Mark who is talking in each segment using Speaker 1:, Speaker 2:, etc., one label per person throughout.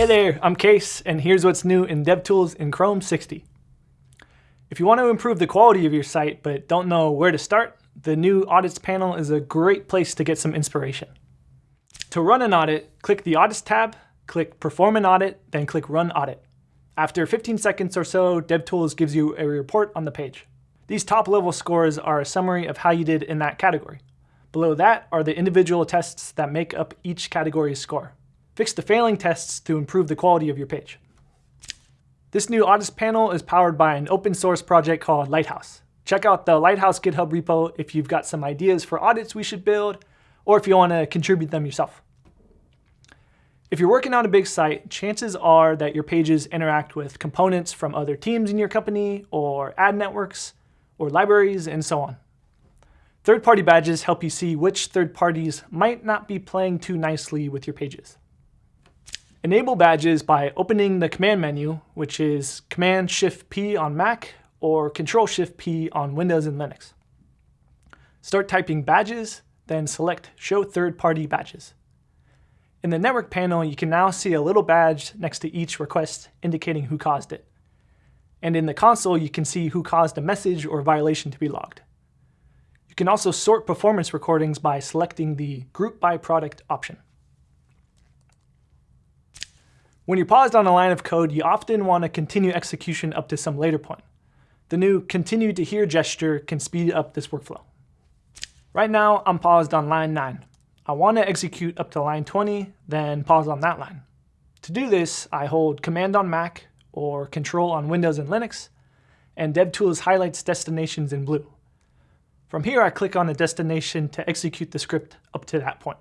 Speaker 1: Hey there, I'm Case, and here's what's new in DevTools in Chrome 60. If you want to improve the quality of your site but don't know where to start, the new Audits panel is a great place to get some inspiration. To run an audit, click the Audits tab, click Perform an Audit, then click Run Audit. After 15 seconds or so, DevTools gives you a report on the page. These top-level scores are a summary of how you did in that category. Below that are the individual tests that make up each category's score. Fix the failing tests to improve the quality of your page. This new audits panel is powered by an open source project called Lighthouse. Check out the Lighthouse GitHub repo if you've got some ideas for audits we should build, or if you want to contribute them yourself. If you're working on a big site, chances are that your pages interact with components from other teams in your company, or ad networks, or libraries, and so on. Third-party badges help you see which third parties might not be playing too nicely with your pages. Enable badges by opening the command menu, which is Command-Shift-P on Mac or Control-Shift-P on Windows and Linux. Start typing badges, then select Show Third-Party Badges. In the network panel, you can now see a little badge next to each request indicating who caused it. And in the console, you can see who caused a message or violation to be logged. You can also sort performance recordings by selecting the Group by Product option. When you're paused on a line of code, you often want to continue execution up to some later point. The new continue to here gesture can speed up this workflow. Right now, I'm paused on line 9. I want to execute up to line 20, then pause on that line. To do this, I hold Command on Mac or Control on Windows and Linux, and DevTools highlights destinations in blue. From here, I click on the destination to execute the script up to that point.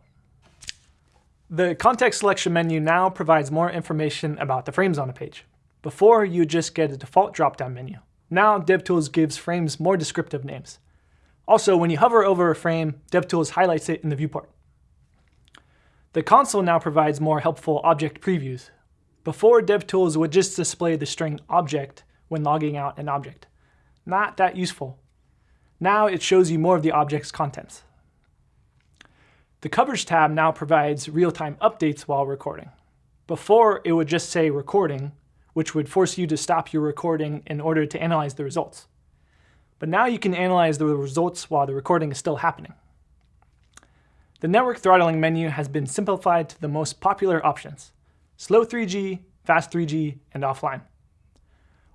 Speaker 1: The context selection menu now provides more information about the frames on a page. Before, you just get a default drop-down menu. Now, DevTools gives frames more descriptive names. Also, when you hover over a frame, DevTools highlights it in the viewport. The console now provides more helpful object previews. Before, DevTools would just display the string object when logging out an object. Not that useful. Now it shows you more of the object's contents. The Coverage tab now provides real-time updates while recording. Before, it would just say recording, which would force you to stop your recording in order to analyze the results. But now you can analyze the results while the recording is still happening. The network throttling menu has been simplified to the most popular options, slow 3G, fast 3G, and offline.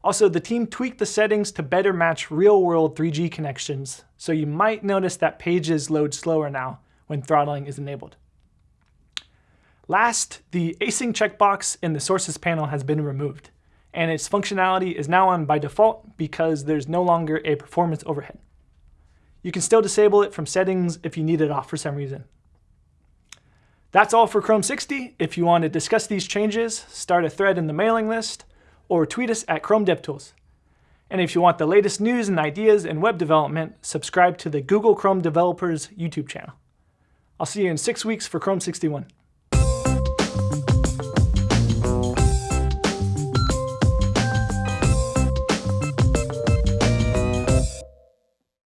Speaker 1: Also, the team tweaked the settings to better match real-world 3G connections, so you might notice that pages load slower now, when throttling is enabled. Last, the async checkbox in the sources panel has been removed, and its functionality is now on by default because there's no longer a performance overhead. You can still disable it from settings if you need it off for some reason. That's all for Chrome 60. If you want to discuss these changes, start a thread in the mailing list, or tweet us at Chrome DevTools. And if you want the latest news and ideas in web development, subscribe to the Google Chrome Developers YouTube channel. I'll see you in six weeks for Chrome 61.